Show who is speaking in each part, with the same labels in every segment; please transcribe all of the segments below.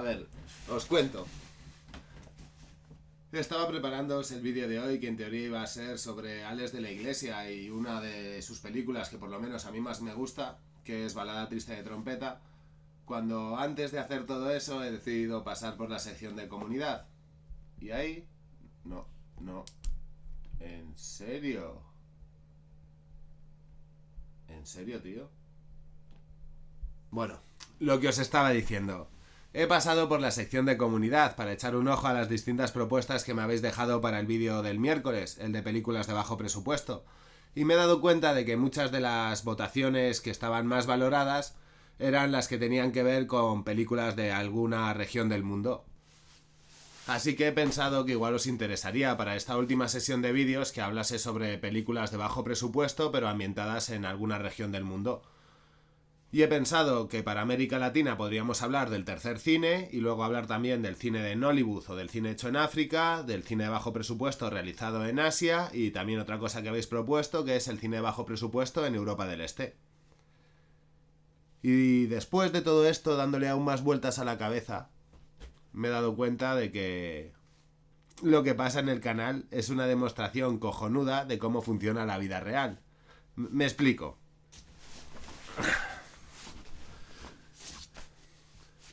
Speaker 1: A ver, os cuento. Estaba preparándoos el vídeo de hoy que en teoría iba a ser sobre Alex de la Iglesia y una de sus películas que por lo menos a mí más me gusta, que es Balada Triste de Trompeta, cuando antes de hacer todo eso he decidido pasar por la sección de comunidad. Y ahí... No, no. ¿En serio? ¿En serio, tío? Bueno, lo que os estaba diciendo. He pasado por la sección de comunidad para echar un ojo a las distintas propuestas que me habéis dejado para el vídeo del miércoles, el de películas de bajo presupuesto, y me he dado cuenta de que muchas de las votaciones que estaban más valoradas eran las que tenían que ver con películas de alguna región del mundo. Así que he pensado que igual os interesaría para esta última sesión de vídeos que hablase sobre películas de bajo presupuesto pero ambientadas en alguna región del mundo. Y he pensado que para América Latina podríamos hablar del tercer cine y luego hablar también del cine de Nollywood o del cine hecho en África, del cine de bajo presupuesto realizado en Asia y también otra cosa que habéis propuesto que es el cine de bajo presupuesto en Europa del Este. Y después de todo esto dándole aún más vueltas a la cabeza, me he dado cuenta de que lo que pasa en el canal es una demostración cojonuda de cómo funciona la vida real. me explico.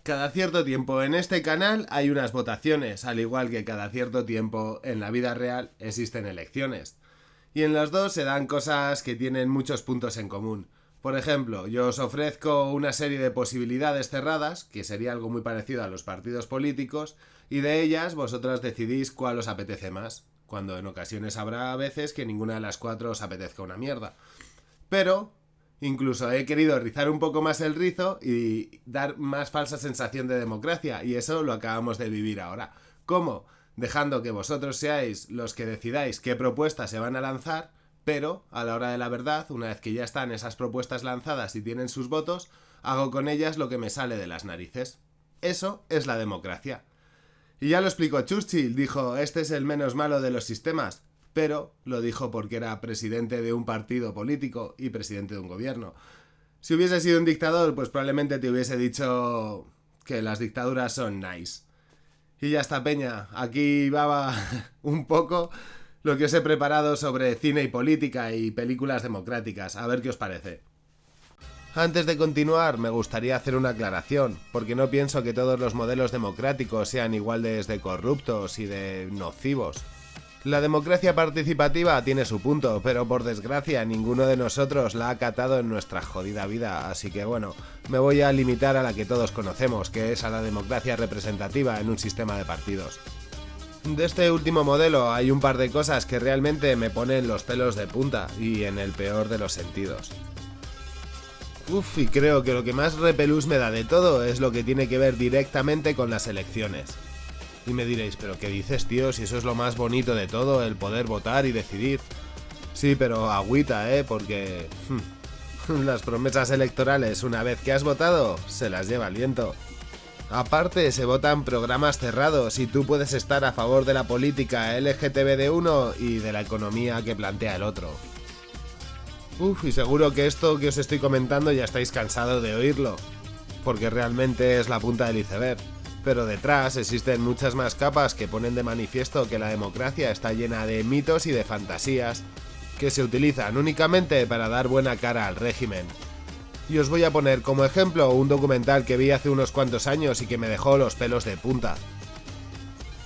Speaker 1: Cada cierto tiempo en este canal hay unas votaciones, al igual que cada cierto tiempo en la vida real existen elecciones. Y en las dos se dan cosas que tienen muchos puntos en común. Por ejemplo, yo os ofrezco una serie de posibilidades cerradas, que sería algo muy parecido a los partidos políticos, y de ellas vosotras decidís cuál os apetece más, cuando en ocasiones habrá veces que ninguna de las cuatro os apetezca una mierda. Pero Incluso he querido rizar un poco más el rizo y dar más falsa sensación de democracia, y eso lo acabamos de vivir ahora. ¿Cómo? Dejando que vosotros seáis los que decidáis qué propuestas se van a lanzar, pero a la hora de la verdad, una vez que ya están esas propuestas lanzadas y tienen sus votos, hago con ellas lo que me sale de las narices. Eso es la democracia. Y ya lo explicó Churchill, dijo, este es el menos malo de los sistemas, pero lo dijo porque era presidente de un partido político y presidente de un gobierno. Si hubiese sido un dictador, pues probablemente te hubiese dicho que las dictaduras son nice. Y ya está, Peña. Aquí va un poco lo que os he preparado sobre cine y política y películas democráticas. A ver qué os parece. Antes de continuar, me gustaría hacer una aclaración, porque no pienso que todos los modelos democráticos sean igual de corruptos y de nocivos. La democracia participativa tiene su punto, pero por desgracia ninguno de nosotros la ha acatado en nuestra jodida vida, así que bueno, me voy a limitar a la que todos conocemos, que es a la democracia representativa en un sistema de partidos. De este último modelo hay un par de cosas que realmente me ponen los pelos de punta, y en el peor de los sentidos. Uf, y creo que lo que más repelús me da de todo es lo que tiene que ver directamente con las elecciones. Y me diréis, ¿pero qué dices, tío? Si eso es lo más bonito de todo, el poder votar y decidir. Sí, pero agüita, ¿eh? Porque... Hmm, las promesas electorales, una vez que has votado, se las lleva el viento. Aparte, se votan programas cerrados y tú puedes estar a favor de la política LGTB de uno y de la economía que plantea el otro. Uf, y seguro que esto que os estoy comentando ya estáis cansados de oírlo, porque realmente es la punta del iceberg pero detrás existen muchas más capas que ponen de manifiesto que la democracia está llena de mitos y de fantasías, que se utilizan únicamente para dar buena cara al régimen. Y os voy a poner como ejemplo un documental que vi hace unos cuantos años y que me dejó los pelos de punta.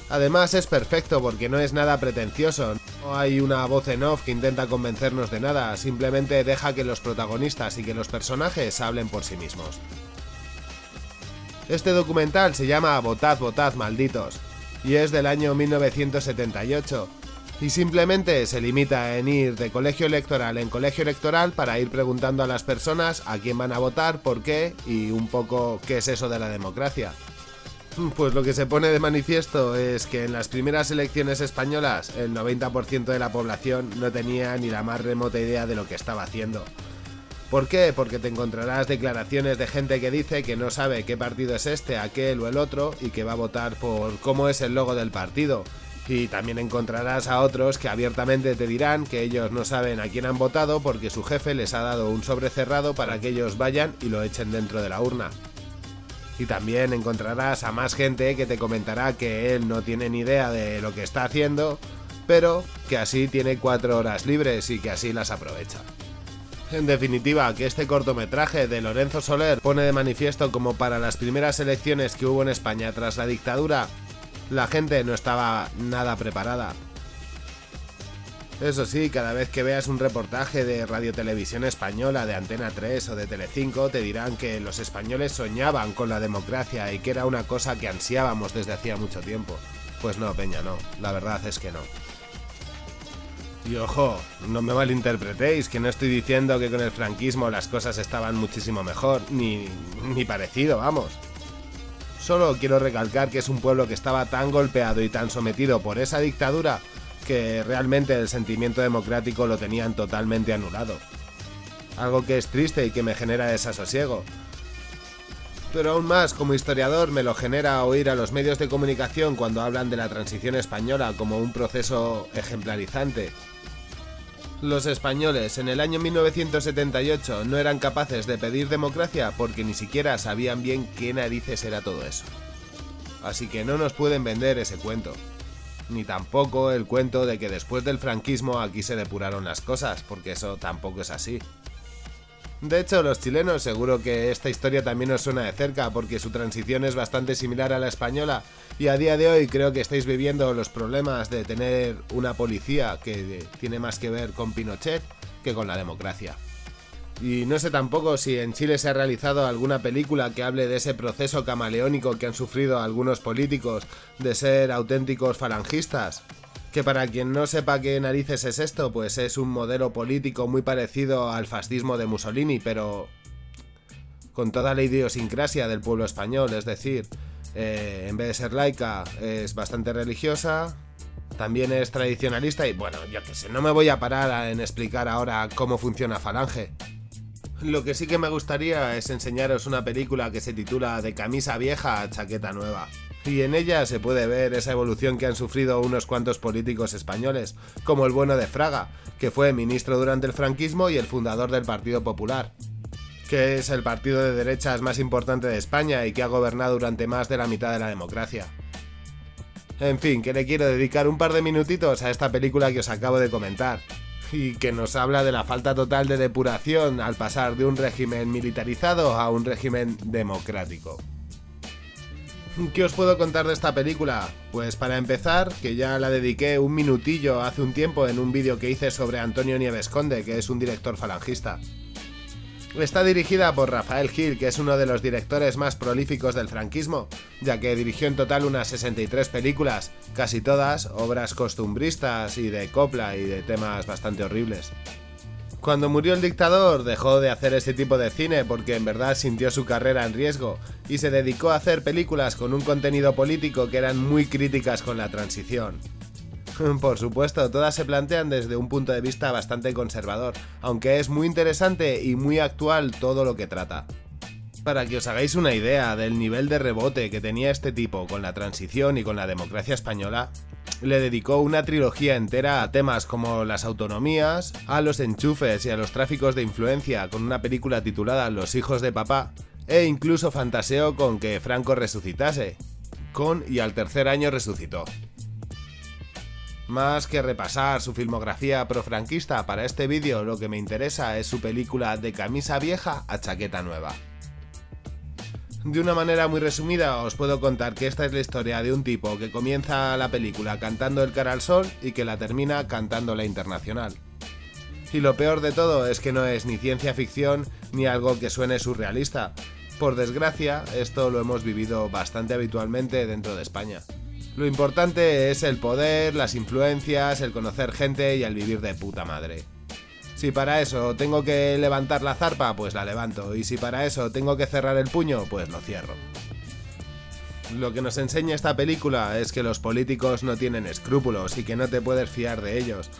Speaker 1: Además es perfecto porque no es nada pretencioso, no hay una voz en off que intenta convencernos de nada, simplemente deja que los protagonistas y que los personajes hablen por sí mismos. Este documental se llama Votad, votad, malditos, y es del año 1978, y simplemente se limita en ir de colegio electoral en colegio electoral para ir preguntando a las personas a quién van a votar, por qué y un poco qué es eso de la democracia. Pues lo que se pone de manifiesto es que en las primeras elecciones españolas el 90% de la población no tenía ni la más remota idea de lo que estaba haciendo. ¿Por qué? Porque te encontrarás declaraciones de gente que dice que no sabe qué partido es este, aquel o el otro y que va a votar por cómo es el logo del partido. Y también encontrarás a otros que abiertamente te dirán que ellos no saben a quién han votado porque su jefe les ha dado un sobre cerrado para que ellos vayan y lo echen dentro de la urna. Y también encontrarás a más gente que te comentará que él no tiene ni idea de lo que está haciendo, pero que así tiene cuatro horas libres y que así las aprovecha. En definitiva, que este cortometraje de Lorenzo Soler pone de manifiesto como para las primeras elecciones que hubo en España tras la dictadura, la gente no estaba nada preparada. Eso sí, cada vez que veas un reportaje de Radio Televisión Española, de Antena 3 o de Telecinco, te dirán que los españoles soñaban con la democracia y que era una cosa que ansiábamos desde hacía mucho tiempo. Pues no, Peña, no. La verdad es que no. Y ojo, no me malinterpretéis, que no estoy diciendo que con el franquismo las cosas estaban muchísimo mejor, ni, ni parecido, vamos. Solo quiero recalcar que es un pueblo que estaba tan golpeado y tan sometido por esa dictadura que realmente el sentimiento democrático lo tenían totalmente anulado. Algo que es triste y que me genera desasosiego. Pero aún más, como historiador, me lo genera oír a los medios de comunicación cuando hablan de la transición española como un proceso ejemplarizante, los españoles en el año 1978 no eran capaces de pedir democracia porque ni siquiera sabían bien qué narices era todo eso. Así que no nos pueden vender ese cuento. Ni tampoco el cuento de que después del franquismo aquí se depuraron las cosas, porque eso tampoco es así. De hecho, los chilenos seguro que esta historia también os suena de cerca porque su transición es bastante similar a la española y a día de hoy creo que estáis viviendo los problemas de tener una policía que tiene más que ver con Pinochet que con la democracia. Y no sé tampoco si en Chile se ha realizado alguna película que hable de ese proceso camaleónico que han sufrido algunos políticos de ser auténticos falangistas que para quien no sepa qué narices es esto, pues es un modelo político muy parecido al fascismo de Mussolini, pero con toda la idiosincrasia del pueblo español, es decir, eh, en vez de ser laica, es bastante religiosa, también es tradicionalista y bueno, yo que sé, no me voy a parar en explicar ahora cómo funciona Falange. Lo que sí que me gustaría es enseñaros una película que se titula De camisa vieja a chaqueta nueva y en ella se puede ver esa evolución que han sufrido unos cuantos políticos españoles, como el bueno de Fraga, que fue ministro durante el franquismo y el fundador del Partido Popular, que es el partido de derechas más importante de España y que ha gobernado durante más de la mitad de la democracia. En fin, que le quiero dedicar un par de minutitos a esta película que os acabo de comentar, y que nos habla de la falta total de depuración al pasar de un régimen militarizado a un régimen democrático. ¿Qué os puedo contar de esta película? Pues para empezar, que ya la dediqué un minutillo hace un tiempo en un vídeo que hice sobre Antonio Nieves Conde, que es un director falangista. Está dirigida por Rafael Gil, que es uno de los directores más prolíficos del franquismo, ya que dirigió en total unas 63 películas, casi todas obras costumbristas y de copla y de temas bastante horribles. Cuando murió el dictador dejó de hacer ese tipo de cine porque en verdad sintió su carrera en riesgo y se dedicó a hacer películas con un contenido político que eran muy críticas con la transición. Por supuesto, todas se plantean desde un punto de vista bastante conservador, aunque es muy interesante y muy actual todo lo que trata. Para que os hagáis una idea del nivel de rebote que tenía este tipo con la transición y con la democracia española, le dedicó una trilogía entera a temas como las autonomías, a los enchufes y a los tráficos de influencia con una película titulada Los hijos de papá, e incluso fantaseó con que Franco resucitase. Con y al tercer año resucitó. Más que repasar su filmografía profranquista para este vídeo, lo que me interesa es su película de camisa vieja a chaqueta nueva. De una manera muy resumida os puedo contar que esta es la historia de un tipo que comienza la película cantando El cara al sol y que la termina cantando la internacional. Y lo peor de todo es que no es ni ciencia ficción ni algo que suene surrealista. Por desgracia, esto lo hemos vivido bastante habitualmente dentro de España. Lo importante es el poder, las influencias, el conocer gente y el vivir de puta madre. Si para eso tengo que levantar la zarpa, pues la levanto. Y si para eso tengo que cerrar el puño, pues lo cierro. Lo que nos enseña esta película es que los políticos no tienen escrúpulos y que no te puedes fiar de ellos.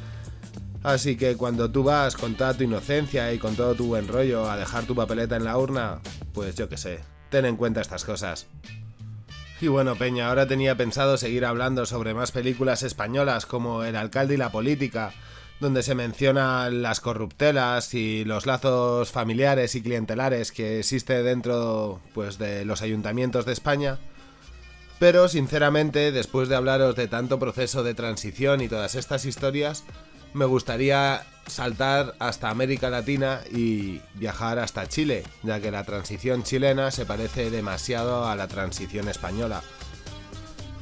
Speaker 1: Así que cuando tú vas con toda tu inocencia y con todo tu buen rollo a dejar tu papeleta en la urna, pues yo qué sé, ten en cuenta estas cosas. Y bueno, Peña, ahora tenía pensado seguir hablando sobre más películas españolas como El alcalde y la política, donde se mencionan las corruptelas y los lazos familiares y clientelares que existe dentro pues, de los ayuntamientos de España. Pero sinceramente, después de hablaros de tanto proceso de transición y todas estas historias, me gustaría saltar hasta América Latina y viajar hasta Chile, ya que la transición chilena se parece demasiado a la transición española.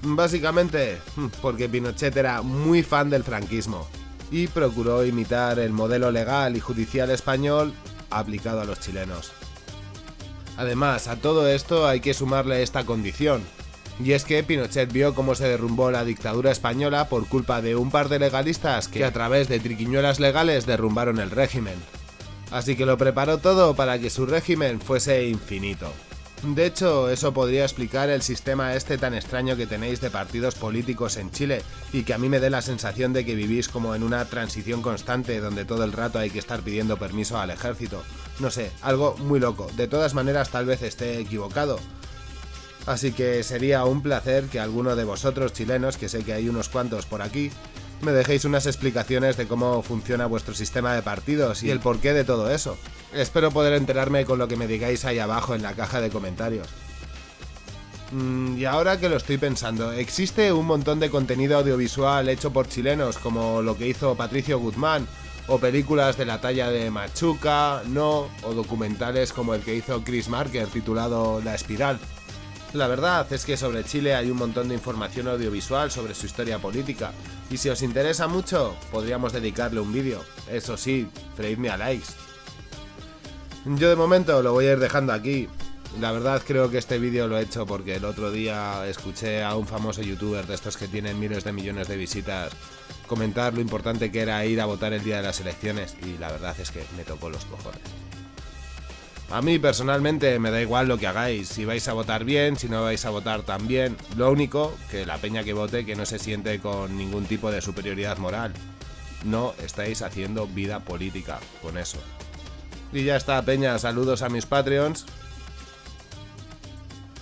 Speaker 1: Básicamente porque Pinochet era muy fan del franquismo y procuró imitar el modelo legal y judicial español aplicado a los chilenos. Además, a todo esto hay que sumarle esta condición, y es que Pinochet vio cómo se derrumbó la dictadura española por culpa de un par de legalistas que a través de triquiñuelas legales derrumbaron el régimen. Así que lo preparó todo para que su régimen fuese infinito. De hecho, eso podría explicar el sistema este tan extraño que tenéis de partidos políticos en Chile y que a mí me dé la sensación de que vivís como en una transición constante donde todo el rato hay que estar pidiendo permiso al ejército. No sé, algo muy loco. De todas maneras tal vez esté equivocado. Así que sería un placer que alguno de vosotros chilenos, que sé que hay unos cuantos por aquí, me dejéis unas explicaciones de cómo funciona vuestro sistema de partidos y el porqué de todo eso. Espero poder enterarme con lo que me digáis ahí abajo en la caja de comentarios. Mm, y ahora que lo estoy pensando, existe un montón de contenido audiovisual hecho por chilenos, como lo que hizo Patricio Guzmán, o películas de la talla de Machuca, No, o documentales como el que hizo Chris Marker titulado La Espiral. La verdad es que sobre Chile hay un montón de información audiovisual sobre su historia política, y si os interesa mucho, podríamos dedicarle un vídeo. Eso sí, freírme a likes. Yo de momento lo voy a ir dejando aquí. La verdad creo que este vídeo lo he hecho porque el otro día escuché a un famoso youtuber de estos que tienen miles de millones de visitas comentar lo importante que era ir a votar el día de las elecciones y la verdad es que me tocó los cojones. A mí personalmente me da igual lo que hagáis, si vais a votar bien, si no vais a votar tan bien. Lo único, que la peña que vote que no se siente con ningún tipo de superioridad moral. No estáis haciendo vida política con eso. Y ya está, peña, saludos a mis Patreons.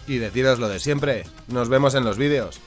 Speaker 1: Y deciros lo de siempre, nos vemos en los vídeos.